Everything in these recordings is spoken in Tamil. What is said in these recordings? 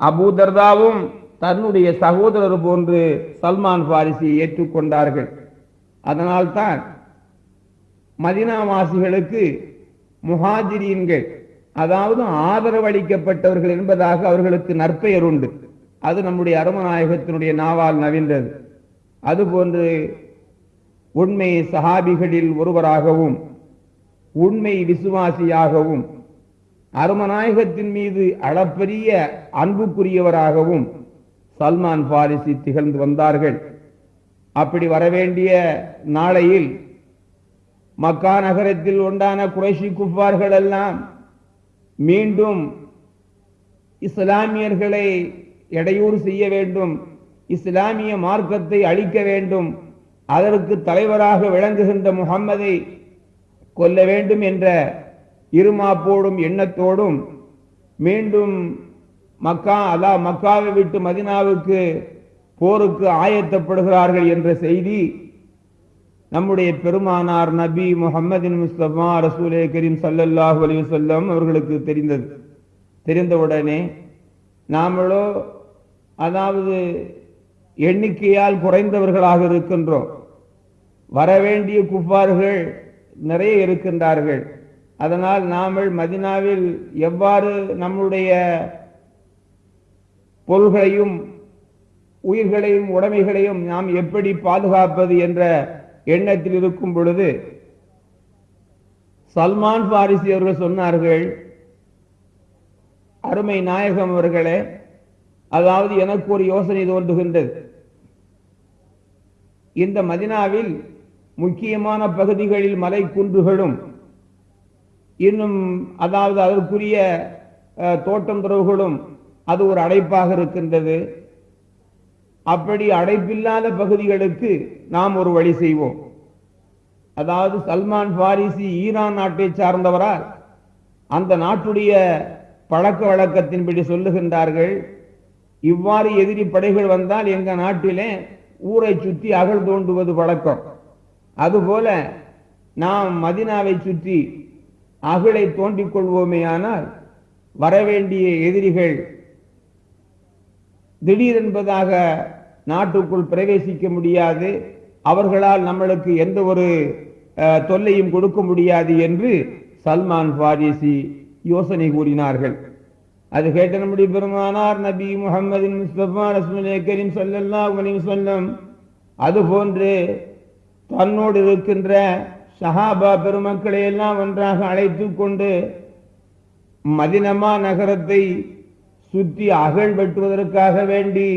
அபூதர்தாவும் தன்னுடைய சகோதரர் போன்று சல்மான் பாரிசியை ஏற்றுக்கொண்டார்கள். அதனால்தான் மதினாவாசிகளுக்கு முஹாஜிரீன்கள் அதாவது ஆதரவளிக்கப்பட்டவர்கள் என்பதாக அவர்களுக்கு நற்பெயர் உண்டு. அது நம்முடைய அருமநாயகத்தினுடைய நாவால் நவின்றது அதுபோன்று உண்மை சஹாபிகளில் ஒருவராகவும் உண்மை விசுவாசியாகவும் அருமநாயகத்தின் மீது அளப்பரிய அன்புக்குரியவராகவும் சல்மான் பாரிசி திகழ்ந்து வந்தார்கள். அப்படி வரவேண்டிய நாளையில் மக்கா நகரத்தில் உண்டான குறைஷி குப்பார்கள் எல்லாம் மீண்டும் இஸ்லாமியர்களை இடையூறு செய்ய வேண்டும் இஸ்லாமிய மார்க்கத்தை அழிக்க வேண்டும் அதற்கு தலைவராக விளங்குகின்ற முகம்மதை கொல்ல வேண்டும் என்ற இருமாப்போடும் எண்ணத்தோடும் மீண்டும் மக்கா அதா மக்காவை விட்டு மதினாவுக்கு போருக்கு ஆயத்தப்படுகிறார்கள் என்ற செய்தி நம்முடைய பெருமானார் நபி முகமதின் முஸ்தபா ரசூலே கரீம் சல்லல்லாஹு அலைஹி வஸல்லம் அவர்களுக்கு தெரிந்தது. தெரிந்தவுடனே நாமளோ அதாவது எண்ணிக்கையால் குறைந்தவர்களாக இருக்கின்றோம். வரவேண்டிய குப்பார்கள் நிறைய இருக்கின்றார்கள். அதனால் நாமல் மதினாவில் எவ்வாறு நம்முடைய பொருள்களையும் உயிர்களையும் உடைமைகளையும் நாம் எப்படி பாதுகாப்பது என்ற எண்ணத்தில் இருக்கும் பொழுது சல்மான் பாரிசி அவர்கள் சொன்னார்கள் அருமை நாயகம் அவர்களே அதாவது எனக்கு ஒரு யோசனை தோன்றுகின்றது. இந்த மதினாவில் முக்கியமான பகுதிகளில் மலை குன்றுகளும் இன்னும் அதாவது அதற்குரிய தோட்டம் துறவுகளும் அது ஒரு அடைப்பாக இருக்கின்றது. அப்படி அடைப்பில்லாத பகுதிகளுக்கு நாம் ஒரு வழி செய்வோம். அதாவது சல்மான் பாரிசி ஈரான் நாட்டை சார்ந்தவரால் அந்த நாட்டுடைய பழக்க வழக்கத்தின்படி சொல்லுகின்றார்கள் இவ்வாறு எதிரி படைகள் வந்தால் எங்க நாட்டிலே ஊரை சுற்றி அகழ் தோண்டுவது வழக்கம். அதுபோல நாம் மதினாவை சுற்றி அகழை தோண்டிக் கொள்வோமேயானால் வரவேண்டிய எதிரிகள் திடீரென்பதாக நாட்டுக்குள் பிரவேசிக்க முடியாது. அவர்களால் நம்மளுக்கு எந்த ஒரு தொல்லையும் கொடுக்க முடியாது என்று சல்மான் பாரிசி யோசனை கூறினார்கள். அது கேட்ட நம்முடைய பெருமானார் நபி முகமதின் முஸ்தபா ரசூலே கரீம் ஸல்லல்லாஹு அலைஹி வஸல்லம் அதுபோன்று தன்னோடு இருக்கின்ற சஹாபா பெருமக்களை எல்லாம் ஒன்றாக அழைத்து கொண்டு மதினமா நகரத்தை சுற்றி அகழ் வெட்டுவதற்காக வேண்டி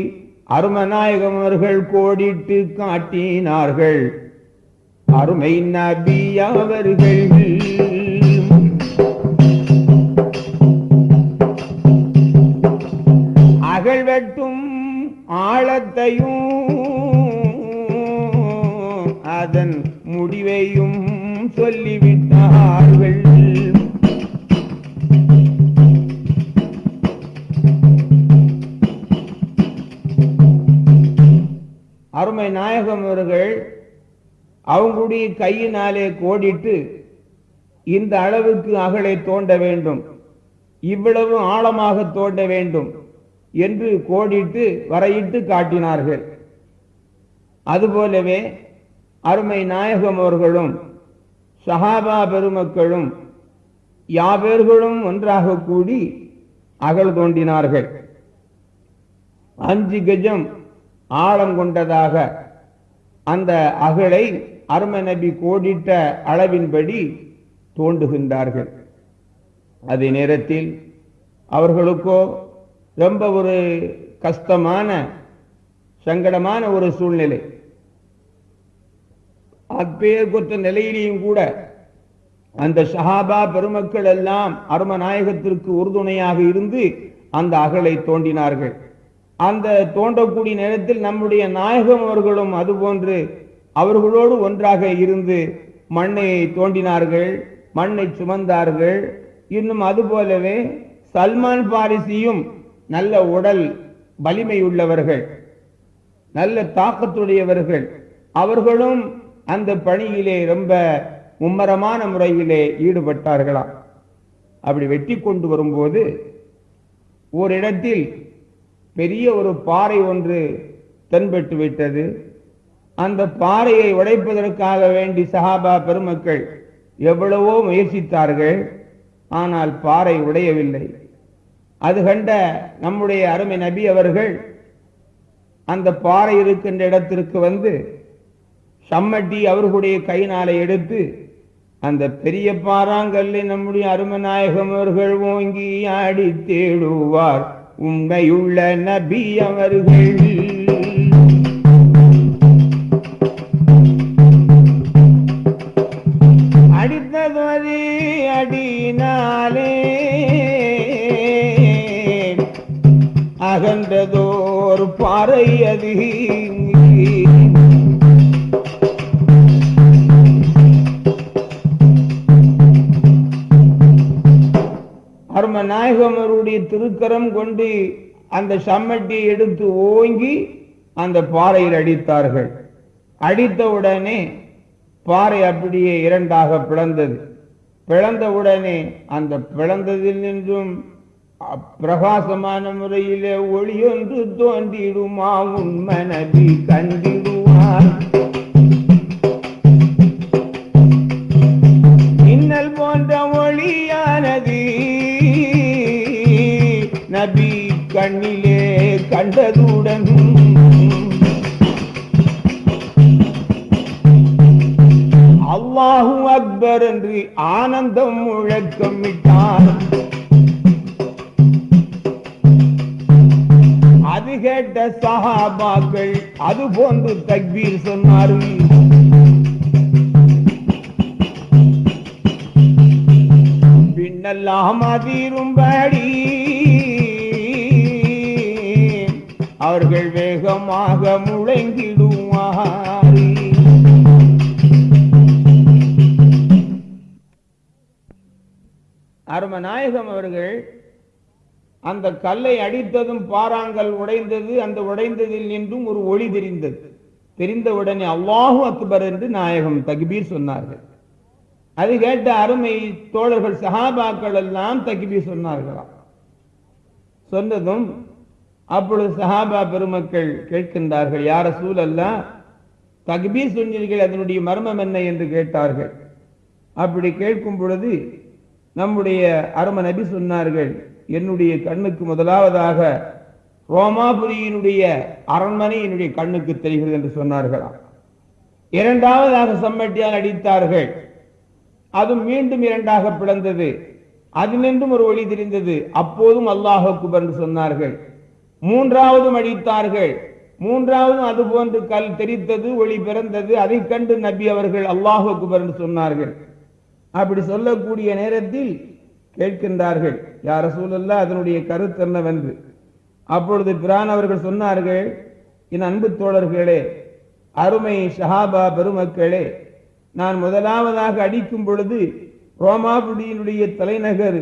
அருமநாயகம் அவர்கள் கோடிட்டு காட்டினார்கள். அருமை நபி அவர்கள். அகழ் வெட்டும் ஆழத்தையும் முடிவையும் சொல்லிவிட்டார்கள். அருமை நாயகம் அவர்கள் அவங்களுடைய கையினாலே கோடிட்டு இந்த அளவுக்கு அகலை தோண்ட வேண்டும். இவ்வளவு ஆழமாக தோண்ட வேண்டும் என்று கோடிட்டு வரையிட்டு காட்டினார்கள். அதுபோலவே அருமை நாயகம் அவர்களும் சஹாபா பெருமக்களும் யாவர்களும் ஒன்றாக கூடி அகல் தோண்டினார்கள். அஞ்சு கஜம் ஆழம் கொண்டதாக அந்த அகலை அருமை நபி கோடிட்ட அளவின்படி தோண்டுகின்றார்கள். அதே நேரத்தில் அவர்களுக்கோ ரொம்ப ஒரு கஷ்டமான சங்கடமான ஒரு சூழ்நிலை. அப்பேர் கொத்த நிலையிலேயும் கூட அந்த ஷஹாபா பெருமக்கள் எல்லாம் அரும நாயகத்திற்கு உறுதுணையாக இருந்து அந்த அகலை தோண்டினார்கள். அந்த தோண்டக்கூடிய நேரத்தில் நம்முடைய நாயகம் அவர்களும் அதுபோன்று அவர்களோடு ஒன்றாக இருந்து மண்ணை தோண்டினார்கள் மண்ணை சுமந்தார்கள். இன்னும் அதுபோலவே சல்மான் பாரிசியும் நல்ல உடல் வலிமை உள்ளவர்கள் நல்ல தாக்கத்துடையவர்கள். அவர்களும் அந்த பணியிலே ரொம்ப மும்மரமான முறையிலே ஈடுபட்டார்களாம் அப்படி வெட்டி கொண்டு வரும்போது ஓரிடத்தில் பெரிய ஒரு பாறை ஒன்று தென்பட்டு விட்டது. அந்த பாறையை உடைப்பதற்காக வேண்டி சஹாபா பெருமக்கள் எவ்வளவோ முயற்சித்தார்கள். ஆனால் பாறை உடையவில்லை. அது கண்ட நம்முடைய அருமை நபி அவர்கள் அந்த பாறை இருக்கின்ற இடத்திற்கு வந்து சம்மட்டி அவர்களுடைய கையினாலே எடுத்து அந்த பெரிய பாறாங்கல்லை நம்முடைய அருமநாயகம் அவர்கள் ஓங்கி ஆடி தேடுவார். உண்மையுள்ள நபி அவர்கள். அடித்தது அது அகன்றதோர் பாறை அதிகம் திருக்கரம் கொண்டு அந்த சம்மட்டியை எடுத்து ஓங்கி அந்த பாறையில் அடித்தார்கள். அடித்தவுடனே பாறை அப்படியே இரண்டாக பிளந்தது. பிளந்தவுடனே அந்த பிளந்ததில் நின்றும் பிரகாசமான முறையிலே ஒளியொன்று தோன்றிடுமா? உண்மை கண்டிடுவான் அது போன்று தக்பீர் சொன்னார்கள் பின்னெல்லாம் அதிரும்படி அவர்கள் வேகமாக முழங்கிடுவார். அருமநாயகம் அவர்கள் அந்த கல்லை அடித்ததும் பாறாங்கல் உடைந்தது அந்த உடைந்ததில் நின்றும் ஒரு ஒளி தெரிந்தது. தெரிந்தவுடனே அல்லாஹு அக்பர் என்று நாயகம் தக்பீர் சொன்னார்கள். அது கேட்ட அருமை தோழர்கள் சஹாபாக்கள் எல்லாம் தக்பீர் சொன்னார்களாம் சொன்னதும் அப்பொழுது சஹாபா பெருமக்கள் கேட்கின்றார்கள் யார சூழல்லா தக்பீர் சொன்னீர்கள் அதனுடைய மர்மம் என்ன? என்று கேட்டார்கள். அப்படி கேட்கும் பொழுது நம்முடைய அரும நபி சொன்னார்கள் என்னுடைய கண்ணுக்கு முதலாவதாக ரோமாபுரியினுடைய அரண்மனை என்னுடைய கண்ணுக்கு தெரிகிறது என்று சொன்னார்களாம் இரண்டாவதாக சம்மட்டியால் அடித்தார்கள். அது மீண்டும் இரண்டாக பிளந்தது. அதினின்றும் ஒரு ஒளி தெரிந்தது. அப்போதும் அல்லாஹ் குபர் என்று சொன்னார்கள். மூன்றாவதும் அடித்தார்கள். மூன்றாவதும் அது போன்று கல் தெரித்தது ஒளி பிறந்தது. அதை கண்டு நபி அவர்கள் அல்லாஹ் குபர் என்று சொன்னார்கள். அப்படி சொல்லக்கூடிய நேரத்தில் கேட்கின்றார்கள் யார சூழல்ல அதனுடைய கருத்து என்னவென்று? அப்பொழுது பிரான் அவர்கள் சொன்னார்கள் என் அன்பு தோழர்களே அருமை ஷஹாபா பெருமக்களே நான் முதலாவதாக அடிக்கும் பொழுது ரோமாபுடியினுடைய தலைநகர்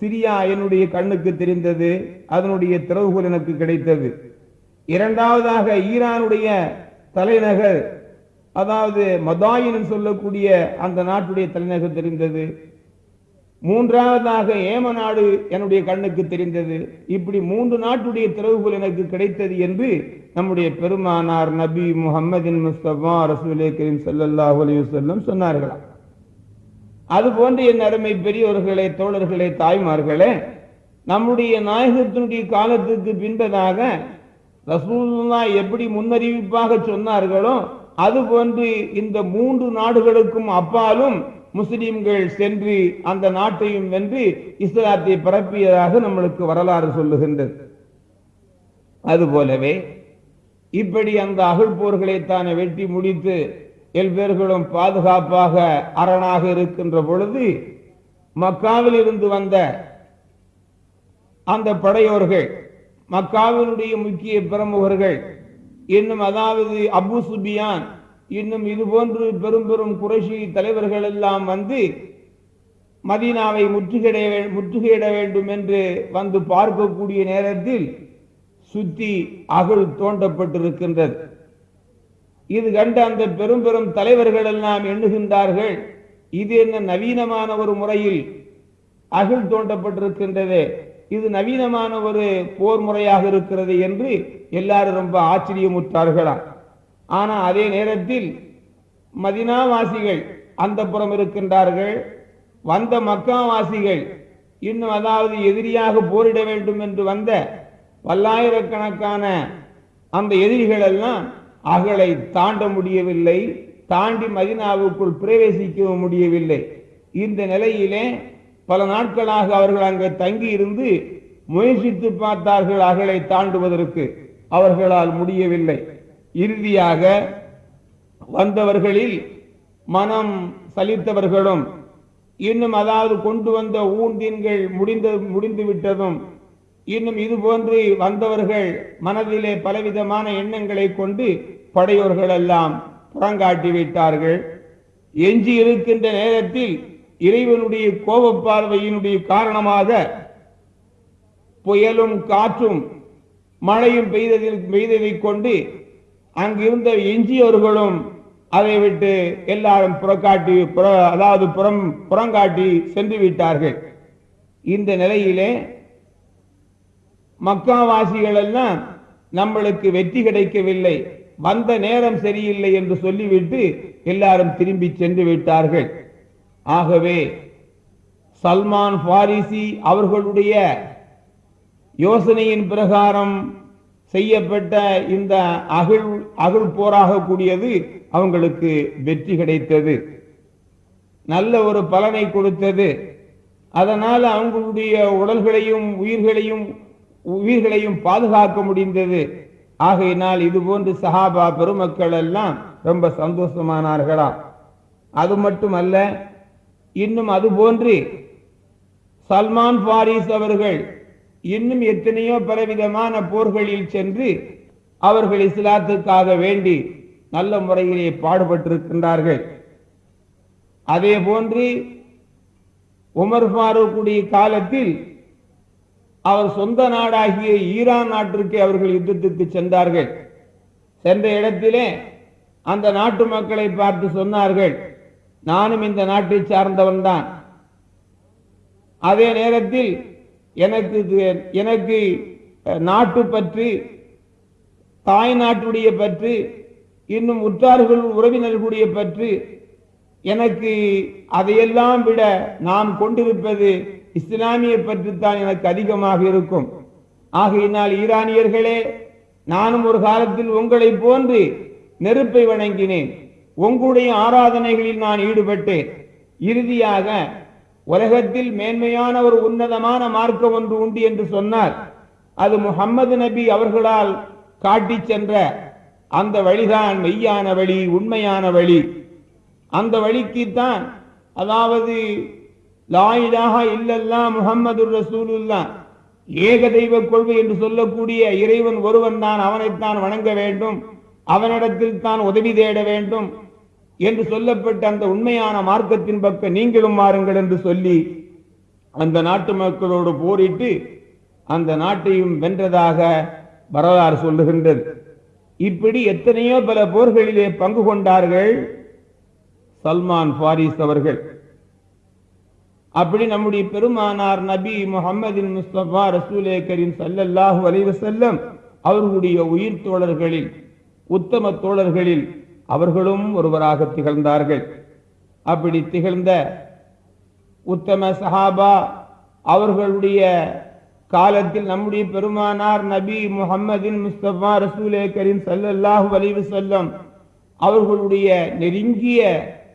சிரியா என்னுடைய கண்ணுக்கு தெரிந்தது அதனுடைய திறவுகோல் எனக்கு கிடைத்தது. இரண்டாவதாக ஈரானுடைய தலைநகர் அதாவது மதாயின் சொல்லக்கூடிய அந்த நாட்டுடைய தலைநகர் தெரிந்தது. மூன்றாவதாக ஏம நாடு என்னுடைய கண்ணுக்கு தெரிந்தது. இப்படி மூன்று நாட்டுடைய திறவுகள் எனக்கு கிடைத்தது என்று நம்முடைய பெருமானார் நபி முகமதின் முஸ்தபா ரசூலே கரீம் சல்லாஹ் அலிவசல்லம் சொன்னார்களாம் அது போன்று என் அருமை பெரியவர்களே தோழர்களே தாய்மார்களே நம்முடைய நாயகத்தினுடைய காலத்துக்கு பின்பதாக ரசூல்லா எப்படி முன்னறிவிப்பாக சொன்னார்களோ அதுபோன்று இந்த மூன்று நாடுகளுக்கும் அப்பாலும் முஸ்லிம்கள் சென்று அந்த நாட்டையும் வென்று இஸ்லாத்தை பரப்பியதாக நம்மளுக்கு வரலாறு சொல்லுகின்றது. அதுபோலவே இப்படி அந்த அகழ் போர்களைத்தானே வெட்டி முடித்து எல்பேர்களும் பாதுகாப்பாக அரணாக இருக்கின்ற பொழுது மக்காவில் இருந்து வந்த அந்த படையோர்கள் மக்காவினுடைய முக்கிய பிரமுகர்கள் இன்னும் அதாவது அபு சுபியான் இன்னும் இது போன்று பெரும் பெரும் குறைஷி தலைவர்கள் எல்லாம் வந்து மதீனாவை முற்றுகையிட முற்றுகையிட வேண்டும் என்று வந்து பார்க்கக்கூடிய நேரத்தில் சுத்தி அகழ் தோண்டப்பட்டிருக்கின்றது. இது கண்டு அந்த பெரும் பெரும் தலைவர்கள் எல்லாம் எண்ணுகின்றார்கள் இது என்ன நவீனமான ஒரு முறையில் அகழ் தோண்டப்பட்டிருக்கின்றது இது நவீனமான ஒரு போர் முறையாக இருக்கிறது என்று எல்லாரும் ரொம்ப ஆச்சரியமுற்றார்களாம். ஆனால் அதே நேரத்தில் மதினாவாசிகள் அந்த புறம் இருக்கின்றார்கள். வந்த மக்காவாசிகள் இன்னும் அதாவது எதிரியாக போரிட வேண்டும் என்று வந்த பல்லாயிரக்கணக்கான அந்த எதிரிகள் எல்லாம் அகலை தாண்ட முடியவில்லை தாண்டி மதினாவுக்குள் பிரவேசிக்கவும் முடியவில்லை. இந்த நிலையிலே பல நாட்களாக அவர்கள் அங்கே தங்கி இருந்து முயற்சித்து பார்த்தார்கள் அகலை தாண்டுவதற்கு. அவர்களால் முடியவில்லை. இறுதியாக வந்தவர்களில் மனம் சலித்தவர்களும் இன்னும் அதாவது கொண்டு வந்த ஊந்தின்கள் முடிந்த முடிந்து விட்டதும் இன்னும் இது போன்று வந்தவர்கள் மனதிலே பலவிதமான எண்ணங்களை கொண்டு படையோர்கள் எல்லாம் புறங்காட்டி விட்டார்கள். எஞ்சி இருக்கின்ற நேரத்தில் இறைவனுடைய கோப பார்வையினுடைய காரணமாக புயலும் காற்றும் மழையும் பெய்ததில் பெய்ததைக் கொண்டு அங்கிருந்த எஞ்சியவர்களும் அதை விட்டு எல்லாரும் புறக்காட்டி புற அதாவது புறம் புறங்காட்டி சென்று விட்டார்கள். இந்த நிலையிலே மக்காவாசிகள் எல்லாம் நம்மளுக்கு வெற்றி கிடைக்கவில்லை. வந்த நேரம் சரியில்லை என்று சொல்லிவிட்டு எல்லாரும் திரும்பி சென்று விட்டார்கள். ஆகவே சல்மான் பாரிசி அவர்களுடைய யோசனையின் பிரகாரம் செய்யப்பட்ட இந்த அகில் அகில் போராக கூடியது அவங்களுக்கு வெற்றி கிடைத்தது. நல்ல ஒரு பலனை கொடுத்தது. அதனால் அவங்களுடைய உடல்களையும் உயிர்களையும் உயிர்களையும் பாதுகாக்க முடிந்தது. ஆகையினால் இது போன்று சஹாபா பெருமக்கள் எல்லாம் ரொம்ப சந்தோஷமானார்களாம் அது மட்டுமல்ல இன்னும் அது போன்று சல்மான் பாரிஸ் அவர்கள் இன்னும் எத்தனையோ பலவிதமான போர்களில் சென்று அவர்கள் இஸ்லாத்துக்காக வேண்டி நல்ல முறையிலே பாடுபட்டிருக்கின்றார்கள். அதே போன்று உமர் ஃபாரூக்குடைய காலத்தில் அவர் சொந்த நாடாகிய ஈரான் நாட்டிற்கு அவர்கள் யுத்தத்துக்கு சென்றார்கள். சென்ற இடத்திலே அந்த நாட்டு மக்களை பார்த்து சொன்னார்கள் நானும் இந்த நாட்டை சார்ந்தவன் தான் அதே நேரத்தில் எனக்கு எனக்கு நாட்டு பற்று தாய் நாட்டுடைய பற்று இன்னும் உற்றார்கள் உறவினர்களுடைய பற்று எனக்கு அதையெல்லாம் விட நாம் கொண்டிருப்பது இஸ்லாமிய பற்றுத்தான் எனக்கு அதிகமாக இருக்கும். ஆகையினால் ஈரானியர்களே நானும் ஒரு காலத்தில் உங்களை போன்று நெருப்பை வணங்கினேன். உங்களுடைய ஆராதனைகளில் நான் ஈடுபட்டேன். இறுதியாக உலகத்தில் மேன்மையான ஒரு உன்னதமான மார்க்கம் ஒன்று உண்டு என்று சொன்னார். அது முஹம்மது நபி அவர்களால் காட்டிச் சென்ற அந்த வழிதான் மெய்யான வழி உண்மையான வழி. அந்த வழிக்குத்தான் அதாவது லாயிலாக இல்லல்லா முகம்மது ரசூலுல்லா ஏக தெய்வ கொள்கை என்று சொல்லக்கூடிய இறைவன் ஒருவன் தான் அவனைத்தான் வணங்க வேண்டும். அவனிடத்தில் தான் உதவி தேட வேண்டும். என்று சொல்லப்பட்ட அந்த உண்மையான மார்க்கத்தின் பக்கம் நீங்களும் மாறுங்கள் என்று சொல்லி அந்த நாட்டு மக்களோடு போரிட்டு அந்த நாட்டையும் வென்றதாக வரலாறு சொல்லுகின்றது. இப்படி எத்தனையோ பல போர்களிலே பங்கு கொண்டார்கள் சல்மான் ஃபாரிஸ் அவர்கள். அப்படி நம்முடைய பெருமானார் நபி முகமதின் முஸ்தபா ரசூலே கரீம் ஸல்லல்லாஹு அவர்களுடைய உயிர் தோழர்களில் உத்தம தோழர்களில் அவர்களும் ஒருவராக திகழ்ந்தார்கள். அப்படி திகழ்ந்த உத்தம சஹாபா அவர்களுடைய காலத்தில் நம்முடைய பெருமானார் நபி முகமதின் முஸ்தபா ரசூலே கரீம் சல்லல்லாஹு வலிவு செல்லம் அவர்களுடைய நெருங்கிய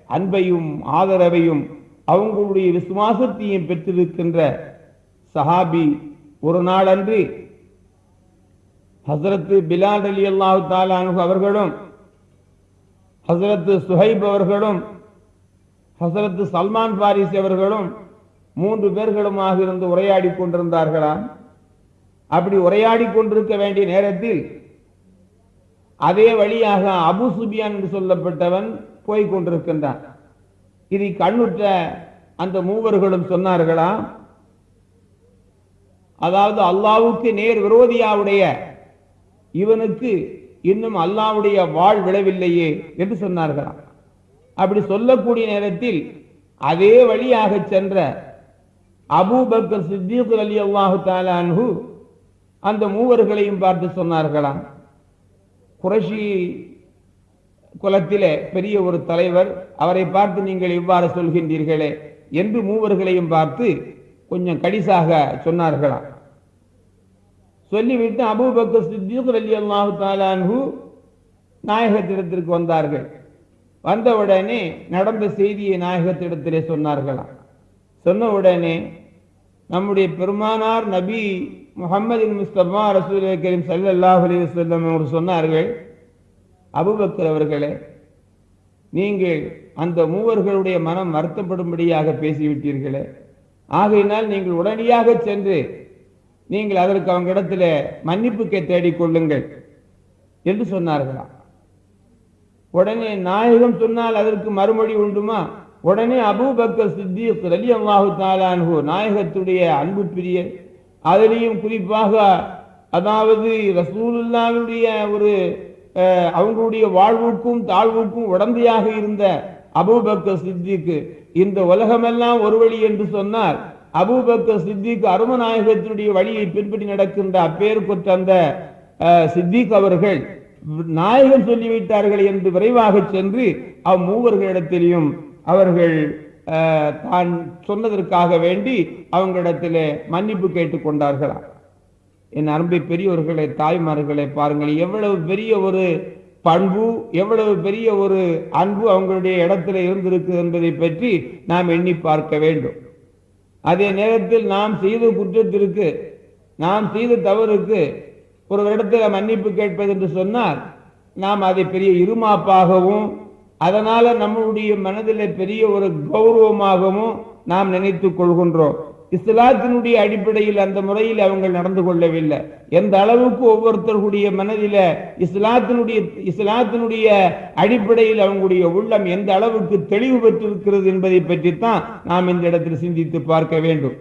அன்பையும் ஆதரவையும் அவங்களுடைய விசுவாசத்தையும் பெற்றிருக்கின்ற சஹாபி ஒரு நாளன்று ஹசரத்து பிலால் அலி அல்லாஹு தாலானு அவர்களும் ஹசரத்து சுஹைப் அவர்களும் ஹசரத்து சல்மான் பாரிஸ் அவர்களும் மூன்று பேர்களுமாக இருந்து உரையாடி கொண்டிருந்தார்களாம் அப்படி உரையாடி கொண்டிருக்க வேண்டிய நேரத்தில் அதே வழியாக அபு சுபியான் என்று சொல்லப்பட்டவன் போய் கொண்டிருக்கின்றான். இதை கண்ணுற்ற அந்த மூவர்களும் சொன்னார்களாம் அதாவது அல்லாவுக்கு நேர் விரோதியாவுடைய இவனுக்கு இன்னும் அல்லாவுடைய வாழ் விழவில்லையே என்று சொன்னார்களாம். அப்படி சொல்லக்கூடிய நேரத்தில் அதே வழியாக சென்ற அபூபக்கர் சித்திக் அலி அல்லாஹு தாலான்ஹு அந்த மூவர்களையும் பார்த்து சொன்னார்களாம். குறைஷி குலத்திலே பெரிய ஒரு தலைவர் அவரை பார்த்து நீங்கள் இவ்வாறு சொல்கின்றீர்களே என்று மூவர்களையும் பார்த்து கொஞ்சம் கடிசாக சொன்னார்களாம். சொல்லிவிட்டு அபூபக்கர் சித்திக் அலி அல்லாஹு தாலான்ஹு நாயகத்திடத்திற்கு வந்தார்கள். வந்தவுடனே நடந்த செய்தியை நாயகத்திடத்திலே சொன்னார்களாம். சொன்ன உடனே நம்முடைய பெருமானார் நபி முகமது முஸ்தபா ரசூல் கரீம் சல்லாஹ் அலி வஸல்லம் அவர் சொன்னார்கள் அபுபக்கர் அவர்களே நீங்கள் அந்த மூவர்களுடைய மனம் வருத்தப்படும்படியாக பேசிவிட்டீர்களே. ஆகையினால் நீங்கள் உடனடியாக சென்று நீங்கள் அதற்கு அவங்க இடத்துல மன்னிப்புக்கை தேடிக் கொள்ளுங்கள் என்று சொன்னார்களாம் உடனே நாயகம் சொன்னால் அதற்கு மறுமொழி உண்டுமா? உடனே அபூபக்கர் சித்திக் அலி அல்லாஹு தாலான்ஹு நாயகத்துடைய அன்பு பிரிய அதிலையும் குறிப்பாக அதாவது ரசூலுல்லாவுடைய ஒரு அஹ், அவங்களுடைய வாழ்வுக்கும் தாழ்வுக்கும் உடந்தையாக இருந்த அபூபக்கர் சித்திக்கு இந்த உலகமெல்லாம் ஒரு வழி என்று சொன்னார் அபூபக்கர் சித்திக் அருமநாயகத்தினுடைய வழியை பின்பற்றி நடக்கின்ற அப்பேர் அந்த சித்திக் அவர்கள் நாயகம் சொல்லிவிட்டார்கள் என்று விரைவாக சென்று அம்மூவர்களிடத்திலையும் அவர்கள் தான் சொன்னதற்காக வேண்டி அவங்களிடத்தில் மன்னிப்பு கேட்டுக்கொண்டார்களாம் என் அன்பை பெரியவர்களை தாய்மார்களை பாருங்கள் எவ்வளவு பெரிய ஒரு பண்பு எவ்வளவு பெரிய ஒரு அன்பு அவங்களுடைய இடத்துல இருந்திருக்கு என்பதை பற்றி நாம் எண்ணி பார்க்க வேண்டும். அதே நேரத்தில் நாம் செய்த குற்றத்திற்கு நாம் செய்த தவறுக்கு ஒரு இடத்துல மன்னிப்பு கேட்பது என்று சொன்னால் நாம் அதை பெரிய இருமாப்பாகவும் அதனால நம்மளுடைய மனதில் பெரிய ஒரு கௌரவமாகவும் நாம் நினைத்துக் கொள்கின்றோம். இஸ்லாத்தினுடைய அடிப்படையில் அந்த முறையில் அவங்க நடந்து கொள்ளவில்லை. எந்த அளவுக்கு ஒவ்வொருத்தருடைய மனதில இஸ்லாத்தினுடைய இஸ்லாத்தினுடைய அடிப்படையில் அவங்களுடைய உள்ளம் எந்த அளவுக்கு தெளிவு பெற்றிருக்கிறது என்பதை பற்றித்தான் நாம் இந்த இடத்தில் சிந்தித்து பார்க்க வேண்டும்.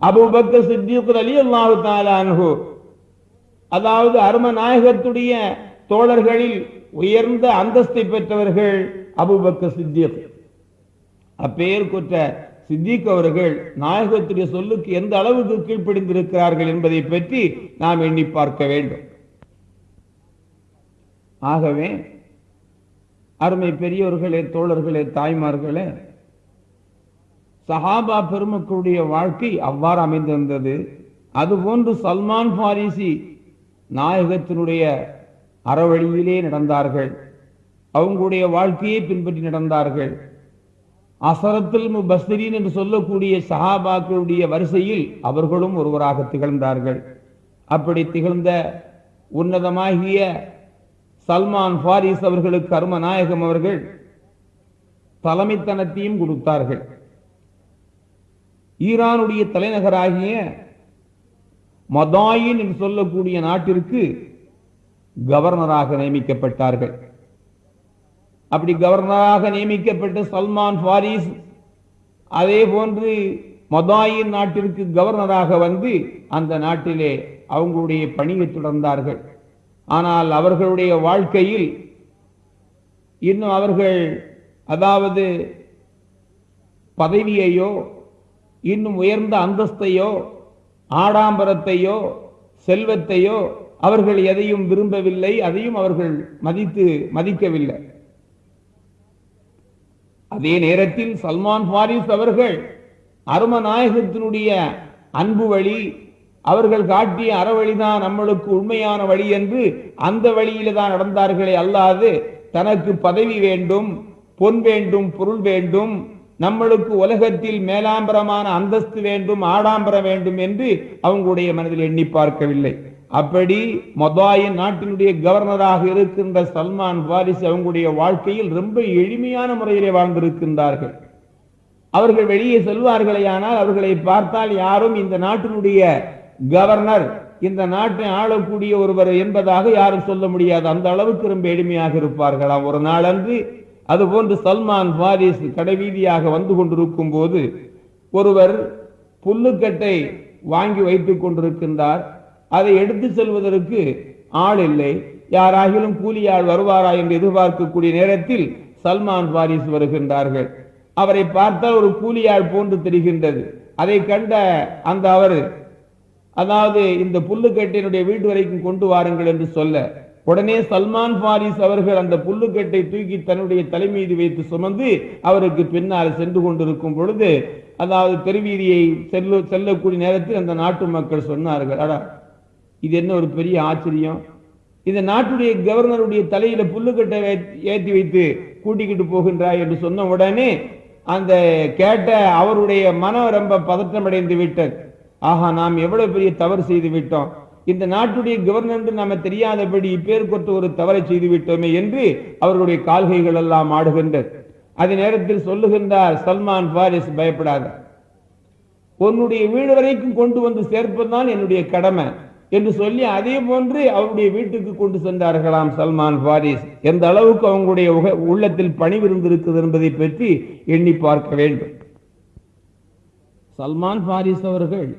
அபுபக்கர் சித்தியுக்கு அலி அல்லாஹு தாலானு அதாவது அருமநாயகத்துடைய தோழர்களில் உயர்ந்த அந்தஸ்தை பெற்றவர்கள் அபுபக்கர் சித்திக். அப்பெயர் கொற்ற சித்திக் அவர்கள் நாயகத்துடைய சொல்லுக்கு எந்த அளவுக்கு கீழ்ப்படிந்திருக்கிறார்கள் என்பதை பற்றி நாம் எண்ணி பார்க்க வேண்டும். ஆகவே அருமை பெரியோர்களே தோழர்களே தாய்மார்களே சஹாபா பெருமக்களுடைய வாழ்க்கை அவ்வாறு அமைந்திருந்தது. அதுபோன்று சல்மான் பாரிசி நாயகத்தினுடைய அறவழியிலே நடந்தார்கள். அவங்களுடைய வாழ்க்கையை பின்பற்றி நடந்தார்கள். அசரத்தில் முபஸ்திரீன் என்று சொல்லக்கூடிய சஹாபாக்களுடைய வரிசையில் அவர்களும் ஒருவராக திகழ்ந்தார்கள். அப்படி திகழ்ந்த உன்னதமாகிய சல்மான் ஃபாரிஸ் அவர்களுக்கு கர்மநாயகம் அவர்கள் தலைமைத்தனத்தையும் கொடுத்தார்கள். ஈரானுடைய தலைநகராகிய மதாயின் என்று சொல்லக்கூடிய நாட்டிற்கு கவர்னராக நியமிக்கப்பட்டார்கள். அப்படி கவர்னராக நியமிக்கப்பட்ட சல்மான் ஃபாரிஸ் அதே போன்று மதாயின் நாட்டிற்கு கவர்னராக வந்து அந்த நாட்டிலே அவங்களுடைய பணியை தொடர்ந்தார்கள். ஆனால் அவர்களுடைய வாழ்க்கையில் இன்னும் அவர்கள் அதாவது பதவியையோ இன்னும் உயர்ந்த அந்தஸ்தையோ ஆடாம்பரத்தையோ செல்வத்தையோ அவர்கள் எதையும் விரும்பவில்லை அதையும் அவர்கள் மதித்து மதிக்கவில்லை. அதே நேரத்தில் சல்மான் ஃபாரிஸ் அவர்கள் அருமநாயகத்தினுடைய அன்பு வழி அவர்கள் காட்டிய அறவழிதான் நம்மளுக்கு உண்மையான வழி என்று அந்த வழியில தான் நடந்தார்களே அல்லாது தனக்கு பதவி வேண்டும் பொன் வேண்டும் பொருள் வேண்டும் நம்மளுக்கு உலகத்தில் மேலாம்பரமான அந்தஸ்து வேண்டும் ஆடாம்பரம் வேண்டும் என்று அவங்களுடைய மனதில் எண்ணி பார்க்கவில்லை. அப்படி மொதாயின் நாட்டினுடைய கவர்னராக இருக்கின்ற சல்மான் வாரிஸ் அவங்களுடைய வாழ்க்கையில் ரொம்ப எளிமையான முறையிலே வாழ்ந்திருக்கின்றார்கள். அவர்கள் வெளியே செல்வார்களே ஆனால் அவர்களை பார்த்தால் யாரும் இந்த நாட்டினுடைய கவர்னர் இந்த நாட்டை ஆளக்கூடிய ஒருவர் என்பதாக யாரும் சொல்ல முடியாது. அந்த அளவுக்கு ரொம்ப எளிமையாக இருப்பார்களாம். ஒரு நாளன்று அதுபோன்று சல்மான் பாரிஸ் கடைவீதியாக வந்து கொண்டிருக்கும் போது ஒருவர் புல்லுக்கட்டை வாங்கி வைத்துக் கொண்டிருக்கின்றார். அதை எடுத்து செல்வதற்கு ஆள் இல்லை. யாராகிலும் கூலியாள் வருவாரா என்று எதிர்பார்க்கக்கூடிய நேரத்தில் சல்மான் பாரிஸ் வருகின்றார்கள். அவரை பார்த்தால் ஒரு கூலியாள் போன்று தெரிகின்றது. அதை கண்ட அந்த அவர் அதாவது இந்த புல்லுக்கட்டை வீட்டு வரைக்கும் கொண்டு வாருங்கள் என்று சொல்ல உடனே சல்மான் பாரிஸ் அவர்கள் அந்த புல்லுக்கட்டை தூக்கி தன்னுடைய தலை மீது வைத்து சுமந்து அவருக்கு பின்னால் சென்று கொண்டிருக்கும் பொழுது அதாவது தெருவீதியை செல்ல செல்லக்கூடிய நேரத்தில் அந்த நாட்டு மக்கள் சொன்னார்கள் அடா இது என்ன ஒரு பெரிய ஆச்சரியம்? இந்த நாட்டுடைய கவர்னருடைய தலையில புல்லுக்கட்டை ஏற்றி ஏத்தி வைத்து கூட்டிக்கிட்டு போகின்றாய் என்று சொன்ன உடனே அந்த கேட்ட அவருடைய மனம் ரொம்ப பதற்றமடைந்து விட்டது. ஆஹா நாம் எவ்வளவு பெரிய தவறு செய்து விட்டோம். இந்த நாட்டுடைய கவர்னர் நாம தெரியாதபடி இப்பேற்கொற்ற ஒரு தவறை செய்து விட்டோமே என்று அவர்களுடைய கால்கைகள் எல்லாம் ஆடுகின்றது. அதே நேரத்தில் சொல்லுகின்றார் சல்மான் பாரிஸ் பயப்படாத. உன்னுடைய வீடு வரைக்கும் கொண்டு வந்து சேர்ப்பதுதான் என்னுடைய கடமை. என்று சொல்லி அதே போன்று அவருடைய வீட்டுக்கு கொண்டு சென்றார்களாம் சல்மான் பாரிஸ் எந்த அளவுக்கு அவங்களுடைய உக- உள்ளத்தில் பணிவிருந்திருக்குது என்பதை பற்றி எண்ணி பார்க்க வேண்டும். சல்மான் பாரிஸ் அவர்கள்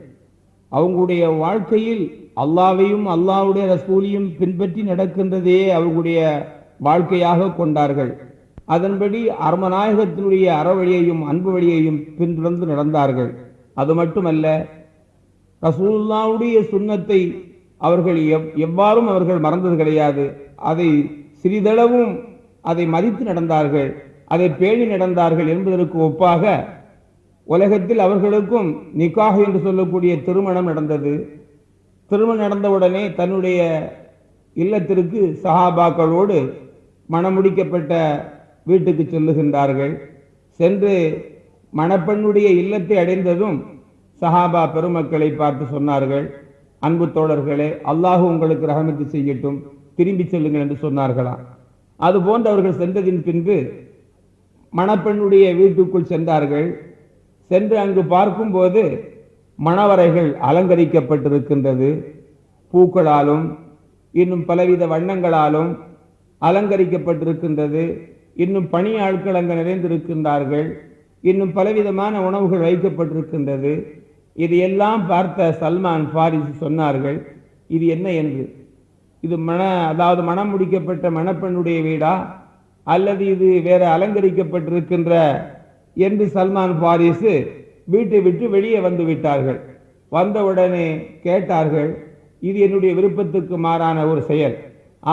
அவங்களுடைய வாழ்க்கையில் அல்லாவையும் அல்லாவுடைய ரசூலையும் பின்பற்றி நடக்கின்றதே அவர்களுடைய வாழ்க்கையாக கொண்டார்கள். அதன்படி அருமநாயகத்தினுடைய அறவழியையும் அன்பு வழியையும் பின்தொடர்ந்து நடந்தார்கள். அது மட்டுமல்ல ரசூல்லாவுடைய சுண்ணத்தை அவர்கள் எவ்- எவ்வாறும் அவர்கள் மறந்தது கிடையாது. அதை சிறிதளவும் அதை மதித்து நடந்தார்கள். அதை பேணி நடந்தார்கள் என்பதற்கு ஒப்பாக உலகத்தில் அவர்களுக்கும் நிக்காக என்று சொல்லக்கூடிய திருமணம் நடந்தது. திருமணம் நடந்தவுடனே தன்னுடைய இல்லத்திற்கு சஹாபாக்களோடு மணமுடிக்கப்பட்ட வீட்டுக்கு செல்லுகின்றார்கள். சென்று மணப்பெண்ணுடைய இல்லத்தை அடைந்ததும் சஹாபா பெருமக்களை பார்த்து சொன்னார்கள் அன்பு தோழர்களே அல்லாஹ் உங்களுக்கு ரகமத்து செய்யட்டும் திரும்பி செல்லுங்கள் என்று சொன்னார்களாம். அதுபோன்று அவர்கள் சென்றதின் பின்பு மணப்பெண்ணுடைய வீட்டுக்குள் சென்றார்கள். சென்று அங்கு பார்க்கும்போது மணவரைகள் அலங்கரிக்கப்பட்டிருக்கின்றது. பூக்களாலும் இன்னும் பலவித வண்ணங்களாலும் அலங்கரிக்கப்பட்டிருக்கின்றது. இன்னும் பணியாட்கள் அங்கு நிறைந்திருக்கின்றார்கள். இன்னும் பலவிதமான உணவுகள் வைக்கப்பட்டிருக்கின்றது. இது எல்லாம் பார்த்த சல்மான் பாரிஸ் சொன்னார்கள் இது என்ன என்று? இது மண அதாவது மணம் முடிக்கப்பட்ட மணப்பெண்ணுடைய வீடா? அல்லது இது வேற அலங்கரிக்கப்பட்டிருக்கின்ற என்று சல்மான் பாரிஸ் வீட்டை விட்டு வெளியே வந்து விட்டார்கள். வந்தவுடனே கேட்டார்கள் இது என்னுடைய விருப்பத்துக்கு மாறான ஒரு செயல்.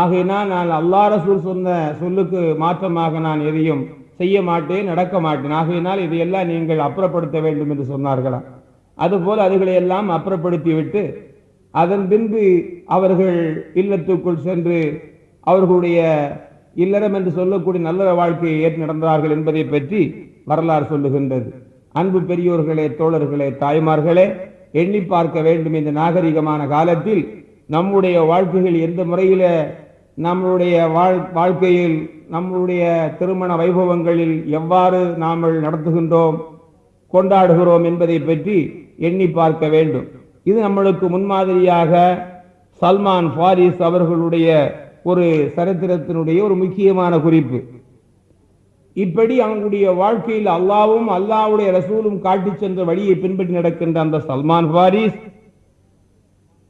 ஆகையினால் நான் அல்லாஹ் ரசூல் சொன்ன சொல்லுக்கு மாற்றமாக நான் எதையும் செய்ய மாட்டேன் நடக்க மாட்டேன். ஆகையினால் இதையெல்லாம் நீங்கள் அப்புறப்படுத்த வேண்டும் என்று சொன்னார்களாம். அதுபோல் அதுகளை எல்லாம் அப்புறப்படுத்திவிட்டு அதன் பின்பு அவர்கள் இல்லத்துக்குள் சென்று அவர்களுடைய இல்லறம் என்று சொல்லக்கூடிய நல்ல வாழ்க்கையை ஏற்று நடந்தார்கள் என்பதை பற்றி வரலாறு சொல்லுகின்றது. அன்பு பெரியோர்களே தோழர்களே தாய்மார்களே எண்ணி பார்க்க வேண்டும் இந்த நாகரிகமான காலத்தில் நம்முடைய வாழ்க்கைகள் எந்த முறையில நம்மளுடைய வாழ்- வாழ்க்கையில் நம்மளுடைய திருமண வைபவங்களில் எவ்வாறு நாம் நடத்துகின்றோம் கொண்டாடுகிறோம் என்பதை பற்றி எண்ணி பார்க்க வேண்டும். இது நம்மளுக்கு முன்மாதிரியாக சல்மான் ஃபாரிஸ் அவர்களுடைய ஒரு சரித்திரத்தினுடைய ஒரு முக்கியமான குறிப்பு. இப்படி அவங்களுடைய வாழ்க்கையில் அல்லாவும் அல்லாவுடைய ரசூலும் காட்டிச் சென்ற வழியை பின்பற்றி நடக்கின்ற அந்த சல்மான் ஃபாரிஸ்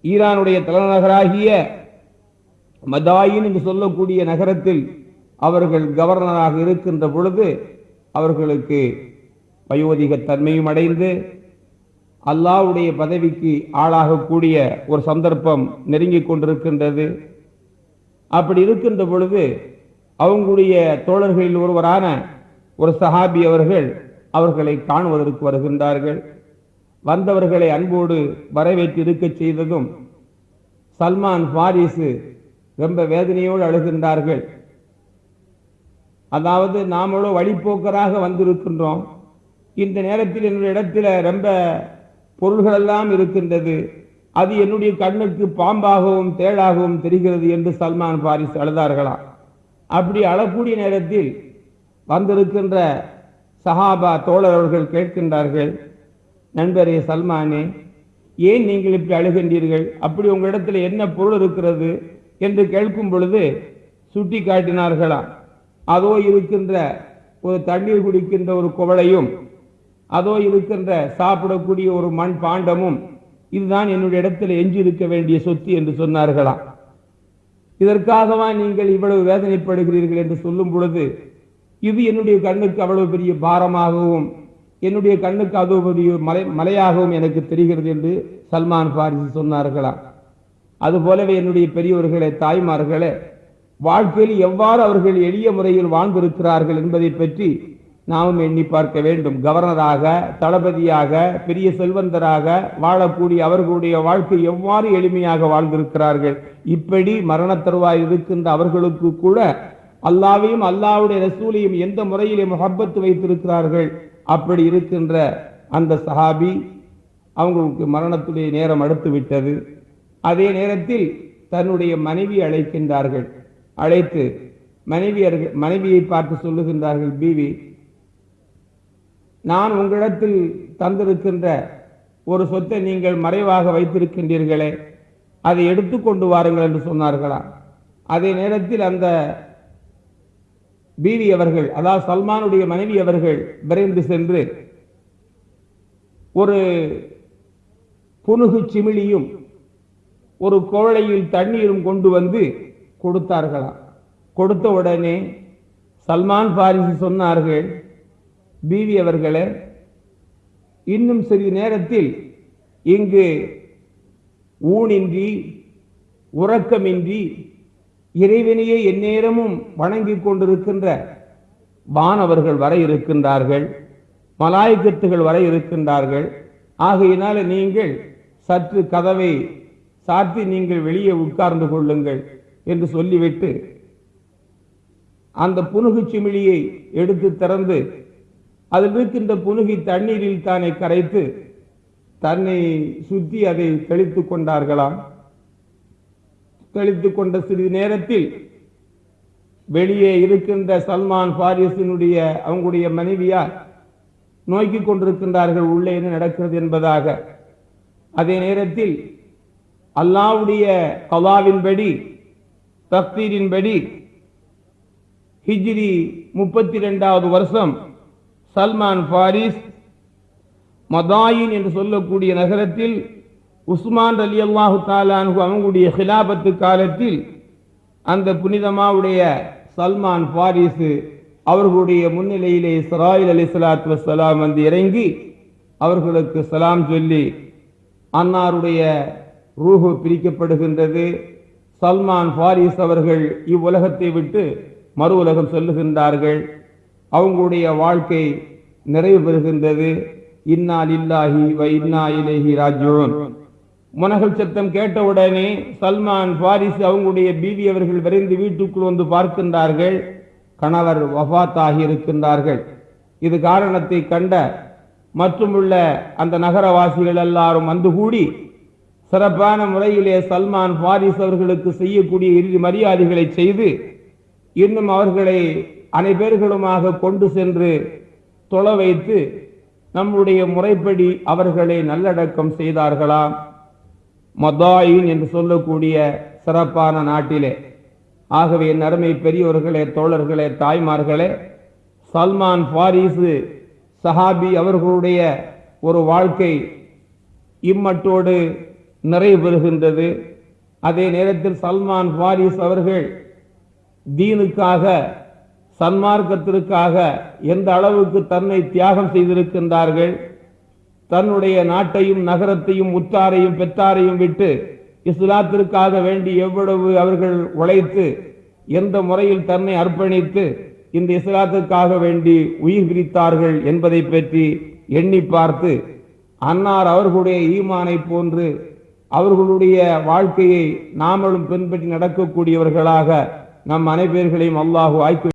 ஈரானுடைய தலைநகராகிய மதாயின் என்று சொல்லக்கூடிய நகரத்தில் அவர்கள் கவர்னராக இருக்கின்ற பொழுது அவர்களுக்கு வயோதிக தன்மையும் அடைந்து அல்லாவுடைய பதவிக்கு ஆளாகக்கூடிய ஒரு சந்தர்ப்பம் நெருங்கிக் கொண்டிருக்கின்றது. அப்படி இருக்கின்ற பொழுது அவங்களுடைய தோழர்களில் ஒருவரான ஒரு சஹாபி அவர்கள் அவர்களை காணுவதற்கு வருகின்றார்கள். வந்தவர்களை அன்போடு வரவேற்று இருக்கச் செய்ததும் சல்மான் பாரிசு ரொம்ப வேதனையோடு அழுகின்றார்கள். அதாவது நாமளோ வழிப்போக்கராக வந்திருக்கின்றோம். இந்த நேரத்தில் என்னுடைய இடத்துல ரொம்ப பொருள்கள் எல்லாம் இருக்கின்றது. அது என்னுடைய கண்ணுக்கு பாம்பாகவும் தேளாகவும் தெரிகிறது என்று சல்மான் பாரிஸ் அழுதார்களாம். அப்படி அழக்கூடிய நேரத்தில் வந்திருக்கின்ற சஹாபா தோழர் அவர்கள் கேட்கின்றார்கள் நண்பரே சல்மானே ஏன் நீங்கள் இப்படி அழுகின்றீர்கள்? அப்படி உங்களிடத்தில் என்ன பொருள் இருக்கிறது? என்று கேட்கும் பொழுது சுட்டி காட்டினார்களாம் அதோ இருக்கின்ற ஒரு தண்ணீர் குடிக்கின்ற ஒரு குவளையும் அதோ இருக்கின்ற சாப்பிடக்கூடிய ஒரு மண் பாண்டமும் இதுதான் என்னுடைய இடத்தில் எஞ்சி இருக்க வேண்டிய சொத்து என்று சொன்னார்களாம். இதற்காகவா நீங்கள் இவ்வளவு வேதனைப்படுகிறீர்கள் என்று சொல்லும் பொழுது இது என்னுடைய கண்ணுக்கு அவ்வளவு பெரிய பாரமாகவும் என்னுடைய கண்ணுக்கு அது பெரிய மலை மலையாகவும் எனக்கு தெரிகிறது என்று சல்மான் பாரிஸ் சொன்னார்களாம். அதுபோலவே என்னுடைய பெரியவர்களே தாய்மார்களே வாழ்க்கையில் எவ்வாறு அவர்கள் எளிய முறையில் வாழ்ந்திருக்கிறார்கள் என்பதை பற்றி நாமும் எண்ணி பார்க்க வேண்டும். கவர்னராக தளபதியாக பெரிய செல்வந்தராக வாழக்கூடிய அவர்களுடைய வாழ்க்கை எவ்வாறு எளிமையாக வாழ்ந்திருக்கிறார்கள்? இப்படி மரண தருவாய் இருக்கின்ற அவர்களுக்கு கூட அல்லாவையும் அல்லாவுடைய ரசூலையும் எந்த முறையிலே முகப்பத்து வைத்திருக்கிறார்கள்? அப்படி இருக்கின்ற அந்த சஹாபி அவங்களுக்கு மரணத்துடைய நேரம் அடுத்து விட்டது. அதே நேரத்தில் தன்னுடைய மனைவி அழைக்கின்றார்கள். அழைத்து மனைவியர்கள் மனைவியை பார்த்து சொல்லுகின்றார்கள் பீவி நான் உங்களிடத்தில் தந்திருக்கின்ற ஒரு சொத்தை நீங்கள் மறைவாக வைத்திருக்கின்றீர்களே அதை எடுத்து கொண்டு வாருங்கள் என்று சொன்னார்களா? அதே நேரத்தில் அந்த பீவி அவர்கள் அதாவது சல்மானுடைய மனைவி அவர்கள் விரைந்து சென்று ஒரு புனுகு சிமிழியும் ஒரு கோழையில் தண்ணீரும் கொண்டு வந்து கொடுத்தார்களாம். கொடுத்த உடனே சல்மான் பாரிசு சொன்னார்கள் பீவி அவர்களே இன்னும் சிறிது நேரத்தில் இங்கு ஊனின்றி உறக்கமின்றி இறைவனையே எந்நேரமும் வணங்கி கொண்டிருக்கின்ற வானவர்கள் வர இருக்கின்றார்கள் மலாய்க்கத்துகள் வர இருக்கின்றார்கள். ஆகையினால நீங்கள் சற்று கதவை சாத்தி நீங்கள் வெளியே உட்கார்ந்து கொள்ளுங்கள் என்று சொல்லிவிட்டு அந்த புனுகு சிமிழியை எடுத்து திறந்து அதில் இருக்கின்ற புனுகி தண்ணீரில் தானே கரைத்து தன்னை சுத்தி அதை தெளித்துக் கொண்டார்களாம். தெளித்துக் கொண்ட சிறிது நேரத்தில் வெளியே இருக்கின்ற சல்மான் பாரிசினுடைய அவங்களுடைய மனைவியார் நோக்கி கொண்டிருக்கின்றார்கள் உள்ளே என்ன நடக்கிறது என்பதாக. அதே நேரத்தில் அல்லாவுடைய கலாவின்படி தப்தீரின்படி ஹிஜ்ரி முப்பத்தி ரெண்டாவது வருஷம் சல்மான் பாரிஸ் மதாயின் என்று சொல்லக்கூடிய நகரத்தில் உஸ்மான் அலி அல்லாஹு தாலானு அவங்களுடைய ஹிலாபத்து காலத்தில் அந்த புனிதமாவுடைய சல்மான் பாரிசு அவர்களுடைய முன்னிலையிலே இஸ்ராயில் அலி சலாத் வசலாம் வந்து இறங்கி அவர்களுக்கு சலாம் சொல்லி அன்னாருடைய ரூஹு பிரிக்கப்படுகின்றது. சல்மான் பாரிஸ் அவர்கள் இவ்வுலகத்தை விட்டு மறு உலகம் செல்லுகின்றார்கள். அவங்களுடைய வாழ்க்கை நிறைவு பெறுகின்றது. இன்னா லில்லாஹி வ இன்னா இலைஹி ராஜியூன் முனகல் சத்தம் கேட்டவுடனே சல்மான் பாரிஸ் அவங்களுடைய பீவி அவர்கள் விரைந்து வீட்டுக்குள் வந்து பார்க்கின்றார்கள். கணவர் வஃபாத்தாகி இருக்கின்றார்கள். இது காரணத்தை கண்ட மற்றுமுள்ள அந்த நகரவாசிகள் எல்லாரும் வந்து கூடி சிறப்பான முறையிலே சல்மான் பாரிஸ் அவர்களுக்கு செய்யக்கூடிய இறுதி மரியாதைகளை செய்து இன்னும் அவர்களை அனைவர்களுமாக கொண்டு சென்று தொலை வைத்து நம்முடைய முறைப்படி அவர்களை நல்லடக்கம் செய்தார்களாம் மதாயின் என்று சொல்லக்கூடிய சிறப்பான நாட்டிலே. ஆகவே என் அருமை பெரியவர்களே தோழர்களே தாய்மார்களே சல்மான் பாரிசு சஹாபி அவர்களுடைய ஒரு வாழ்க்கை இம்மட்டோடு நிறைவு பெறுகின்றது அதே நேரத்தில் சல்மான் பாரிஸ் அவர்கள் தீனுக்காக சன்மார்க்கத்திற்காக எந்த அளவுக்கு தன்னை தியாகம் செய்திருக்கின்றார்கள் தன்னுடைய நாட்டையும் நகரத்தையும் உற்றாரையும் பெற்றாரையும் விட்டு இஸ்லாத்திற்காக வேண்டி எவ்வளவு அவர்கள் உழைத்து எந்த முறையில் தன்னை அர்ப்பணித்து இந்த இஸ்லாத்துக்காக வேண்டி உயிர் பிரித்தார்கள் என்பதை பற்றி எண்ணி பார்த்து அன்னார் அவர்களுடைய ஈமானை போன்று அவர்களுடைய வாழ்க்கையை நாமளும் பின்பற்றி நடக்கக்கூடியவர்களாக நம் அனைவர்களையும் அல்லாஹு ஆய்க்கு